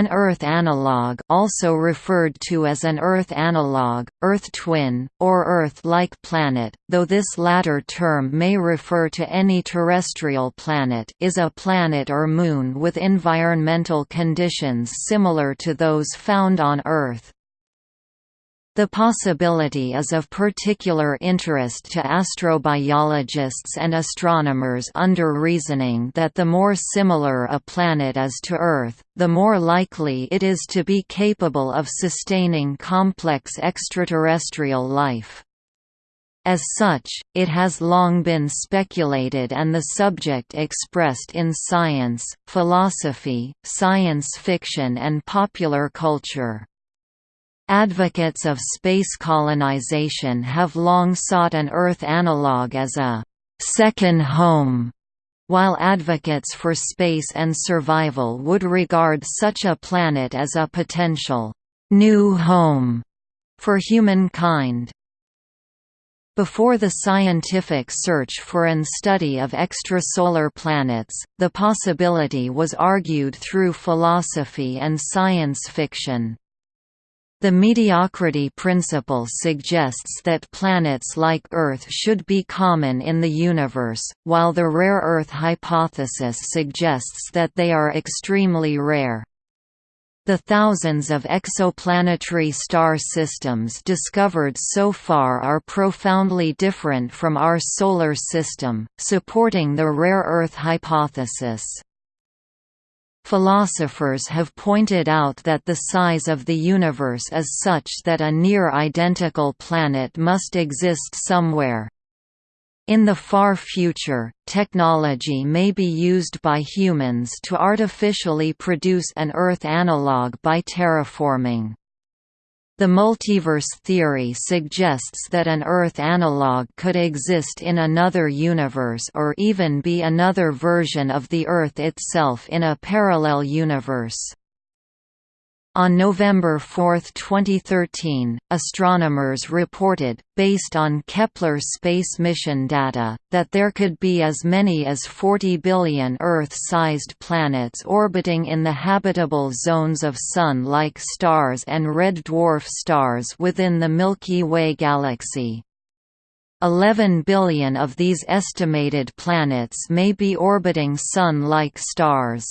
An Earth analog also referred to as an Earth analog, Earth twin, or Earth-like planet, though this latter term may refer to any terrestrial planet is a planet or moon with environmental conditions similar to those found on Earth. The possibility is of particular interest to astrobiologists and astronomers under reasoning that the more similar a planet is to Earth, the more likely it is to be capable of sustaining complex extraterrestrial life. As such, it has long been speculated and the subject expressed in science, philosophy, science fiction and popular culture. Advocates of space colonization have long sought an Earth analog as a second home, while advocates for space and survival would regard such a planet as a potential new home for humankind. Before the scientific search for and study of extrasolar planets, the possibility was argued through philosophy and science fiction. The mediocrity principle suggests that planets like Earth should be common in the universe, while the rare Earth hypothesis suggests that they are extremely rare. The thousands of exoplanetary star systems discovered so far are profoundly different from our Solar System, supporting the rare Earth hypothesis. Philosophers have pointed out that the size of the universe is such that a near-identical planet must exist somewhere. In the far future, technology may be used by humans to artificially produce an Earth analog by terraforming. The multiverse theory suggests that an Earth analog could exist in another universe or even be another version of the Earth itself in a parallel universe. On November 4, 2013, astronomers reported, based on Kepler space mission data, that there could be as many as 40 billion Earth-sized planets orbiting in the habitable zones of Sun-like stars and red dwarf stars within the Milky Way galaxy. 11 billion of these estimated planets may be orbiting Sun-like stars.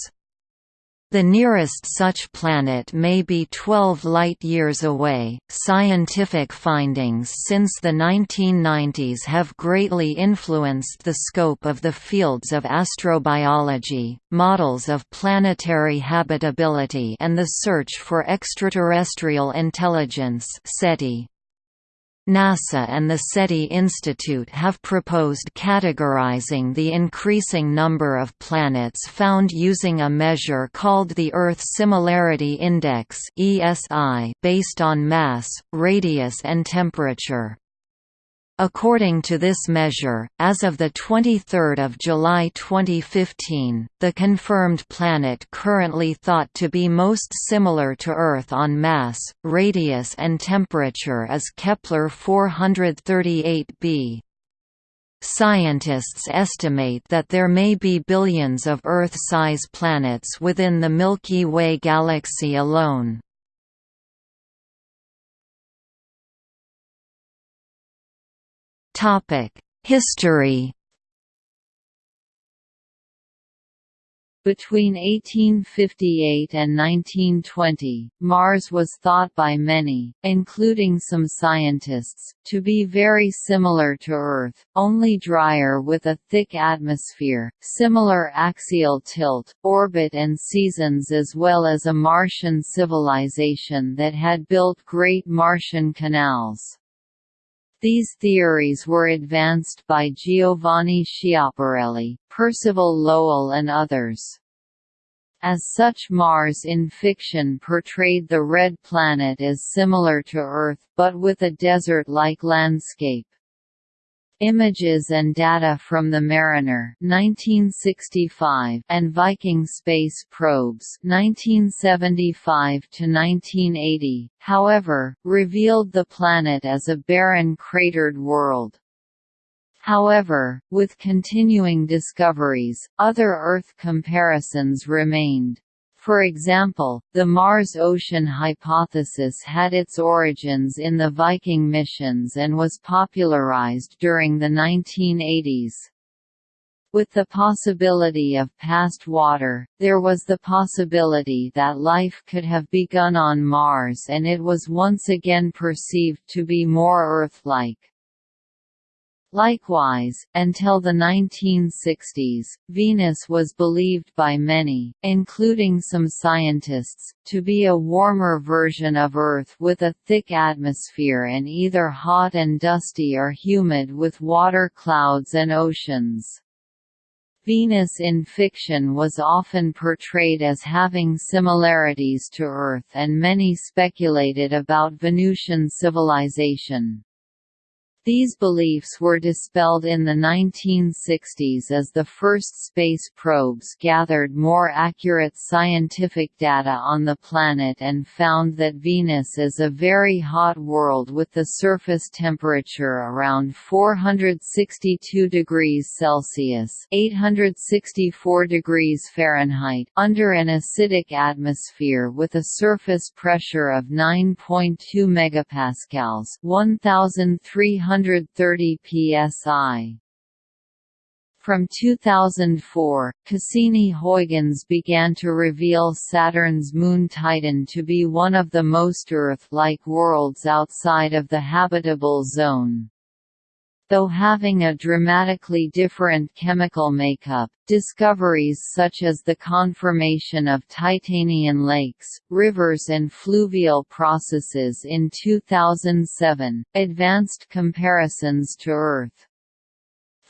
The nearest such planet may be 12 light-years away. Scientific findings since the 1990s have greatly influenced the scope of the fields of astrobiology, models of planetary habitability, and the search for extraterrestrial intelligence. SETI. NASA and the SETI Institute have proposed categorizing the increasing number of planets found using a measure called the Earth Similarity Index based on mass, radius and temperature. According to this measure, as of 23 July 2015, the confirmed planet currently thought to be most similar to Earth on mass, radius and temperature is Kepler 438b. Scientists estimate that there may be billions of Earth-size planets within the Milky Way galaxy alone. History Between 1858 and 1920, Mars was thought by many, including some scientists, to be very similar to Earth, only drier with a thick atmosphere, similar axial tilt, orbit and seasons as well as a Martian civilization that had built great Martian canals. These theories were advanced by Giovanni Schiaparelli, Percival Lowell and others. As such Mars in fiction portrayed the Red Planet as similar to Earth but with a desert-like landscape. Images and data from the Mariner 1965 and Viking space probes 1975 to 1980, however, revealed the planet as a barren cratered world. However, with continuing discoveries, other Earth comparisons remained. For example, the Mars ocean hypothesis had its origins in the Viking missions and was popularized during the 1980s. With the possibility of past water, there was the possibility that life could have begun on Mars and it was once again perceived to be more Earth-like. Likewise, until the 1960s, Venus was believed by many, including some scientists, to be a warmer version of Earth with a thick atmosphere and either hot and dusty or humid with water clouds and oceans. Venus in fiction was often portrayed as having similarities to Earth and many speculated about Venusian civilization. These beliefs were dispelled in the 1960s as the first space probes gathered more accurate scientific data on the planet and found that Venus is a very hot world with the surface temperature around 462 degrees Celsius (864 degrees Fahrenheit) under an acidic atmosphere with a surface pressure of 9.2 megapascals (1300 130 psi. From 2004, Cassini-Huygens began to reveal Saturn's moon Titan to be one of the most Earth-like worlds outside of the habitable zone. Though having a dramatically different chemical makeup, discoveries such as the conformation of Titanian lakes, rivers and fluvial processes in 2007, advanced comparisons to Earth.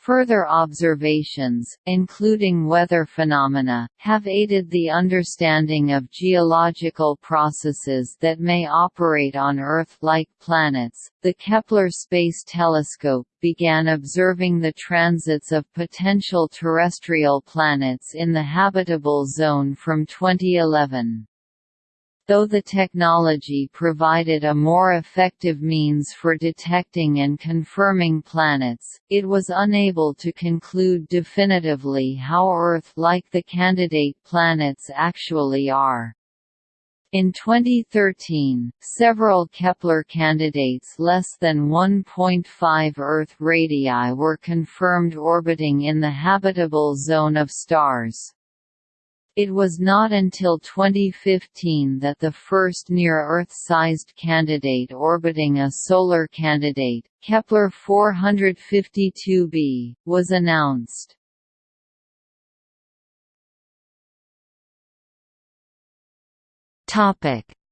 Further observations, including weather phenomena, have aided the understanding of geological processes that may operate on Earth-like planets. The Kepler Space Telescope began observing the transits of potential terrestrial planets in the habitable zone from 2011. Though the technology provided a more effective means for detecting and confirming planets, it was unable to conclude definitively how Earth-like the candidate planets actually are. In 2013, several Kepler candidates less than 1.5 Earth radii were confirmed orbiting in the habitable zone of stars. It was not until 2015 that the first near-Earth-sized candidate orbiting a solar candidate, Kepler 452b, was announced.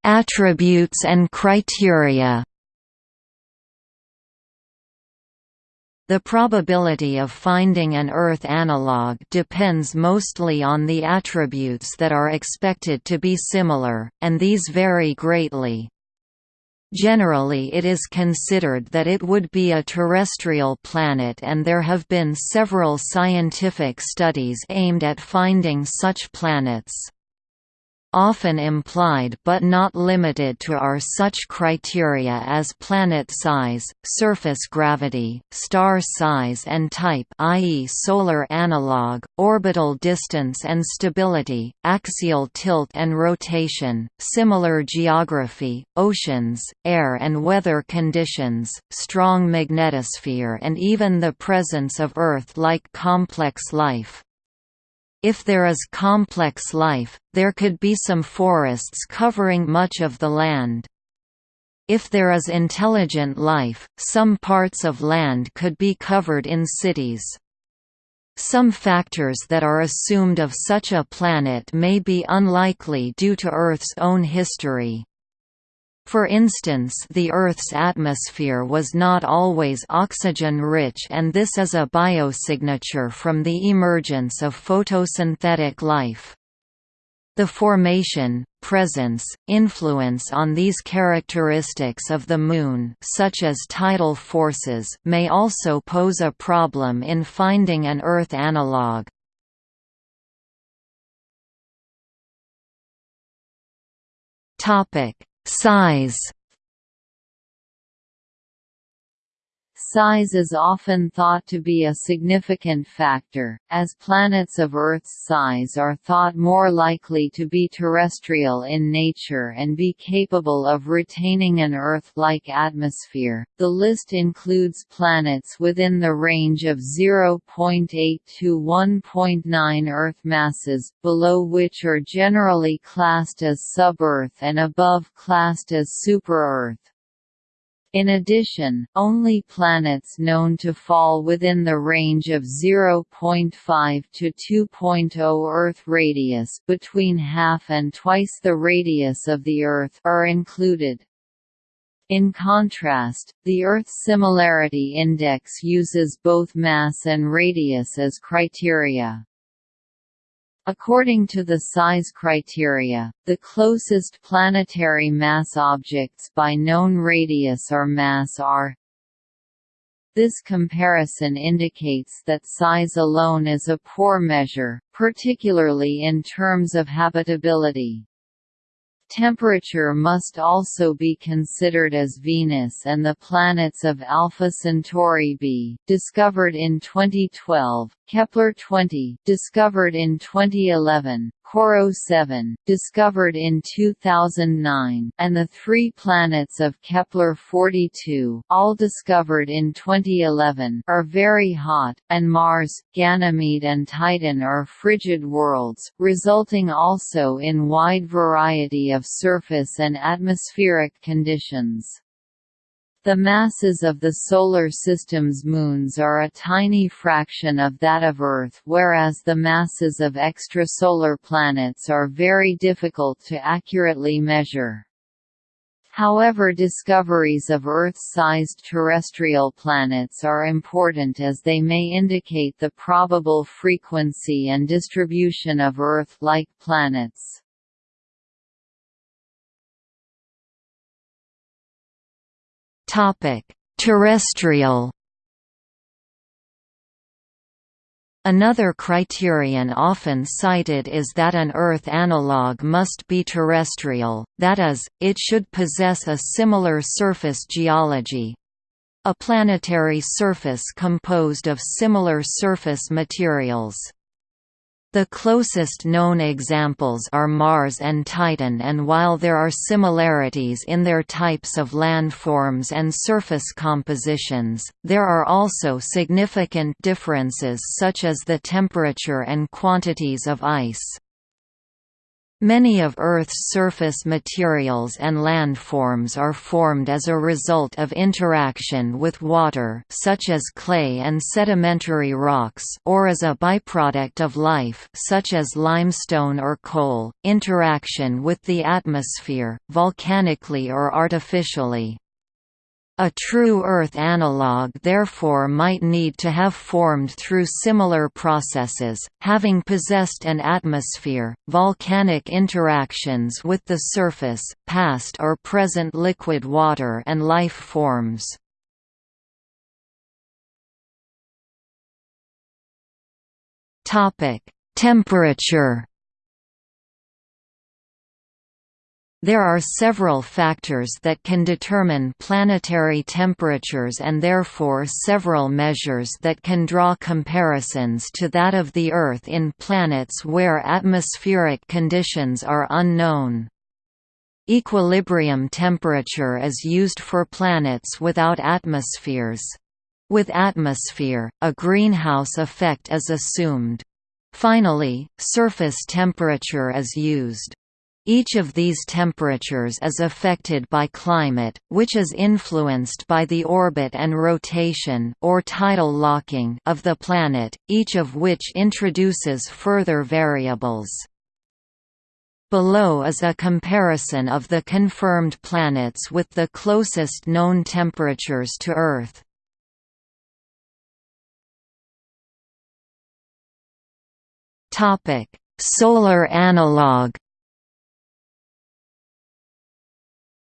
Attributes and criteria The probability of finding an Earth analog depends mostly on the attributes that are expected to be similar, and these vary greatly. Generally it is considered that it would be a terrestrial planet and there have been several scientific studies aimed at finding such planets often implied but not limited to are such criteria as planet size, surface gravity, star size and type i.e. solar analog, orbital distance and stability, axial tilt and rotation, similar geography, oceans, air and weather conditions, strong magnetosphere and even the presence of Earth-like complex life. If there is complex life, there could be some forests covering much of the land. If there is intelligent life, some parts of land could be covered in cities. Some factors that are assumed of such a planet may be unlikely due to Earth's own history. For instance the Earth's atmosphere was not always oxygen-rich and this is a biosignature from the emergence of photosynthetic life. The formation, presence, influence on these characteristics of the Moon such as tidal forces may also pose a problem in finding an Earth analog. Topic Size Size is often thought to be a significant factor, as planets of Earth's size are thought more likely to be terrestrial in nature and be capable of retaining an Earth-like atmosphere. The list includes planets within the range of 0.8 to 1.9 Earth masses, below which are generally classed as sub-Earth and above classed as super-Earth. In addition, only planets known to fall within the range of 0.5 to 2.0 Earth radius between half and twice the radius of the Earth are included. In contrast, the Earth Similarity Index uses both mass and radius as criteria. According to the size criteria, the closest planetary mass objects by known radius or mass are this comparison indicates that size alone is a poor measure, particularly in terms of habitability. Temperature must also be considered as Venus and the planets of Alpha Centauri b, discovered in 2012, Kepler 20, discovered in 2011, Corot 7, discovered in 2009, and the three planets of Kepler-42, all discovered in 2011, are very hot, and Mars, Ganymede and Titan are frigid worlds, resulting also in wide variety of surface and atmospheric conditions. The masses of the Solar System's moons are a tiny fraction of that of Earth whereas the masses of extrasolar planets are very difficult to accurately measure. However discoveries of Earth-sized terrestrial planets are important as they may indicate the probable frequency and distribution of Earth-like planets. Terrestrial Another criterion often cited is that an Earth analog must be terrestrial, that is, it should possess a similar surface geology—a planetary surface composed of similar surface materials. The closest known examples are Mars and Titan and while there are similarities in their types of landforms and surface compositions, there are also significant differences such as the temperature and quantities of ice. Many of Earth's surface materials and landforms are formed as a result of interaction with water such as clay and sedimentary rocks or as a byproduct of life such as limestone or coal, interaction with the atmosphere, volcanically or artificially. A true Earth analog therefore might need to have formed through similar processes, having possessed an atmosphere, volcanic interactions with the surface, past or present liquid water and life forms. Temperature There are several factors that can determine planetary temperatures and therefore several measures that can draw comparisons to that of the Earth in planets where atmospheric conditions are unknown. Equilibrium temperature is used for planets without atmospheres. With atmosphere, a greenhouse effect is assumed. Finally, surface temperature is used. Each of these temperatures is affected by climate, which is influenced by the orbit and rotation or tidal locking of the planet, each of which introduces further variables. Below is a comparison of the confirmed planets with the closest known temperatures to Earth. Solar analog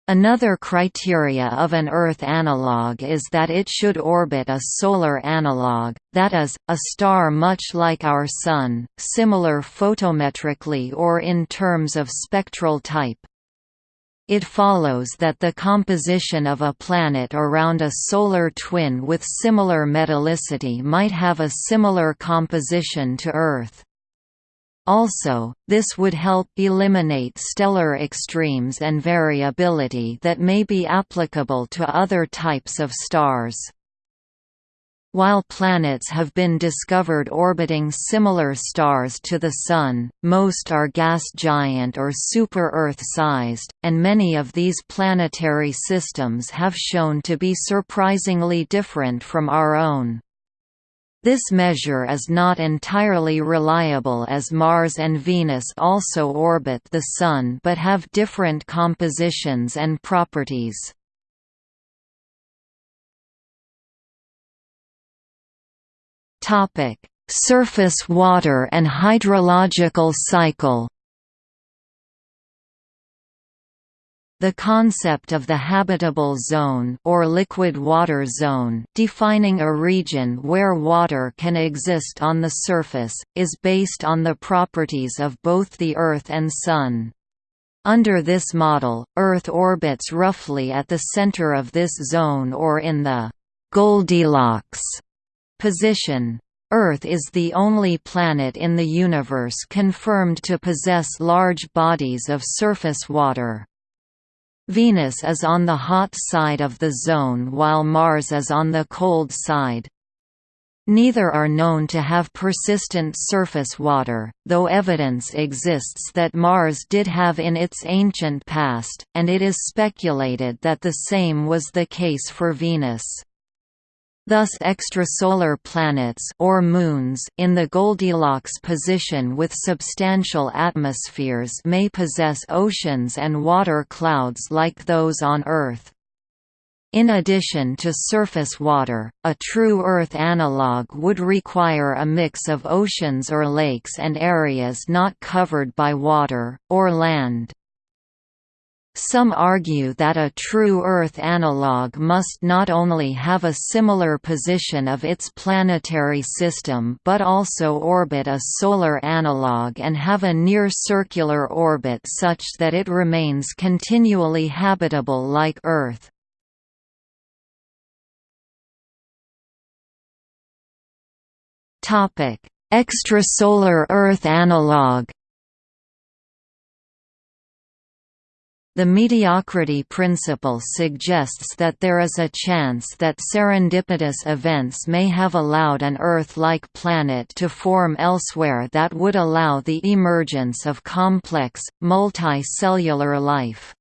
Another criteria of an Earth analog is that it should orbit a solar analog, that is, a star much like our Sun, similar photometrically or in terms of spectral type. It follows that the composition of a planet around a solar twin with similar metallicity might have a similar composition to Earth. Also, this would help eliminate stellar extremes and variability that may be applicable to other types of stars. While planets have been discovered orbiting similar stars to the Sun, most are gas giant or super-Earth sized, and many of these planetary systems have shown to be surprisingly different from our own. This measure is not entirely reliable as Mars and Venus also orbit the Sun but have different compositions and properties. Surface water and hydrological cycle. The concept of the habitable zone or liquid water zone defining a region where water can exist on the surface, is based on the properties of both the Earth and Sun. Under this model, Earth orbits roughly at the center of this zone or in the Goldilocks Position Earth is the only planet in the universe confirmed to possess large bodies of surface water. Venus is on the hot side of the zone while Mars is on the cold side. Neither are known to have persistent surface water, though evidence exists that Mars did have in its ancient past, and it is speculated that the same was the case for Venus. Thus extrasolar planets or moons in the Goldilocks position with substantial atmospheres may possess oceans and water clouds like those on Earth. In addition to surface water, a true Earth analog would require a mix of oceans or lakes and areas not covered by water, or land. Some argue that a true Earth analog must not only have a similar position of its planetary system but also orbit a solar analog and have a near-circular orbit such that it remains continually habitable like Earth. Extrasolar Earth analog The mediocrity principle suggests that there is a chance that serendipitous events may have allowed an Earth-like planet to form elsewhere that would allow the emergence of complex, multicellular life.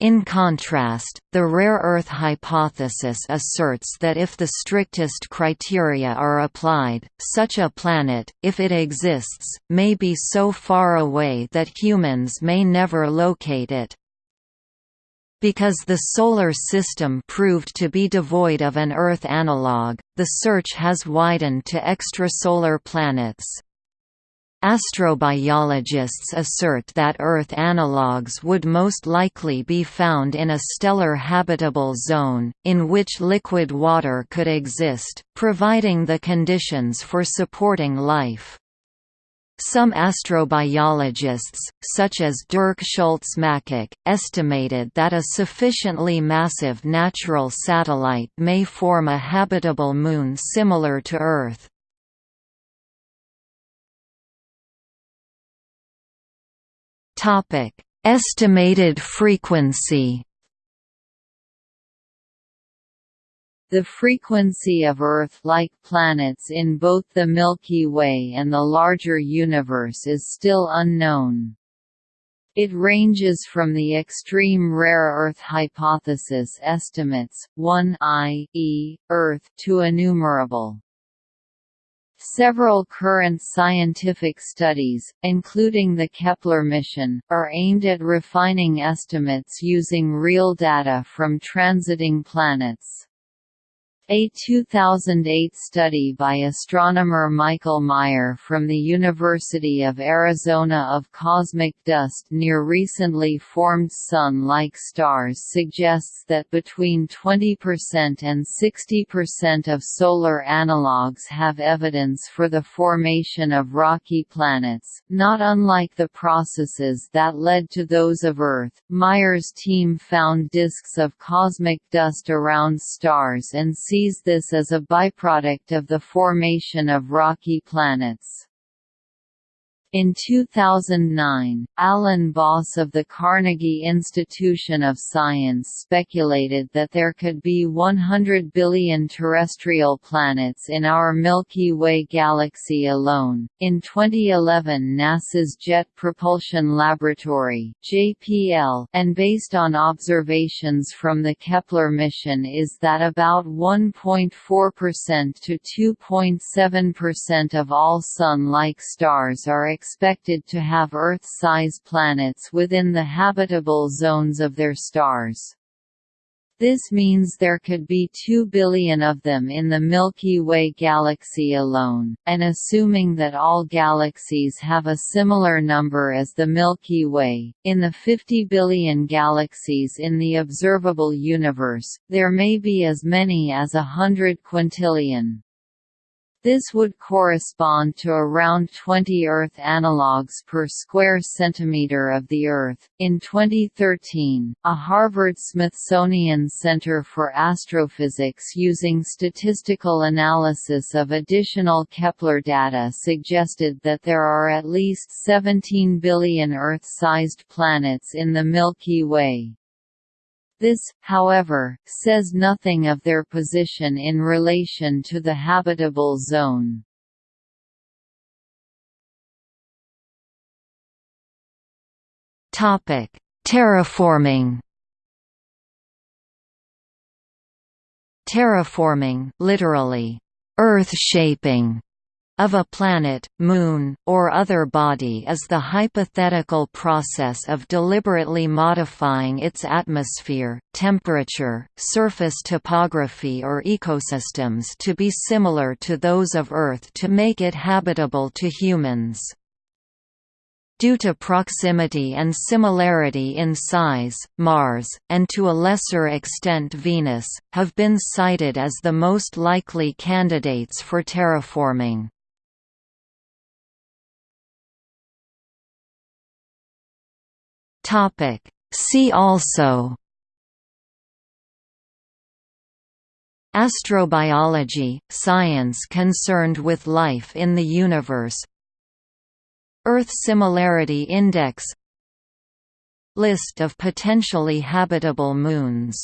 In contrast, the rare Earth hypothesis asserts that if the strictest criteria are applied, such a planet, if it exists, may be so far away that humans may never locate it. Because the Solar System proved to be devoid of an Earth analog, the search has widened to extrasolar planets. Astrobiologists assert that Earth analogues would most likely be found in a stellar habitable zone, in which liquid water could exist, providing the conditions for supporting life. Some astrobiologists, such as Dirk Schulze-Makuch, estimated that a sufficiently massive natural satellite may form a habitable moon similar to Earth. Topic: Estimated frequency. The frequency of Earth-like planets in both the Milky Way and the larger universe is still unknown. It ranges from the extreme rare Earth hypothesis estimates, 1 i.e., Earth, to innumerable. Several current scientific studies, including the Kepler mission, are aimed at refining estimates using real data from transiting planets. A 2008 study by astronomer Michael Meyer from the University of Arizona of cosmic dust near recently formed Sun-like stars suggests that between 20% and 60% of solar analogues have evidence for the formation of rocky planets, not unlike the processes that led to those of Earth. Meyer's team found disks of cosmic dust around stars and sees this as a byproduct of the formation of rocky planets. In 2009, Alan Boss of the Carnegie Institution of Science speculated that there could be 100 billion terrestrial planets in our Milky Way galaxy alone. In 2011, NASA's Jet Propulsion Laboratory (JPL) and based on observations from the Kepler mission is that about 1.4% to 2.7% of all Sun-like stars are expected to have Earth-size planets within the habitable zones of their stars. This means there could be 2 billion of them in the Milky Way galaxy alone, and assuming that all galaxies have a similar number as the Milky Way, in the 50 billion galaxies in the observable universe, there may be as many as a hundred quintillion. This would correspond to around 20 Earth analogues per square centimeter of the Earth. In 2013, a Harvard-Smithsonian Center for Astrophysics using statistical analysis of additional Kepler data suggested that there are at least 17 billion Earth-sized planets in the Milky Way. This, however, says nothing of their position in relation to the habitable zone. Topic: Terraforming Terraforming literally, earth shaping of a planet, moon, or other body is the hypothetical process of deliberately modifying its atmosphere, temperature, surface topography or ecosystems to be similar to those of Earth to make it habitable to humans. Due to proximity and similarity in size, Mars, and to a lesser extent Venus, have been cited as the most likely candidates for terraforming. Topic. See also Astrobiology – science concerned with life in the universe Earth Similarity Index List of potentially habitable moons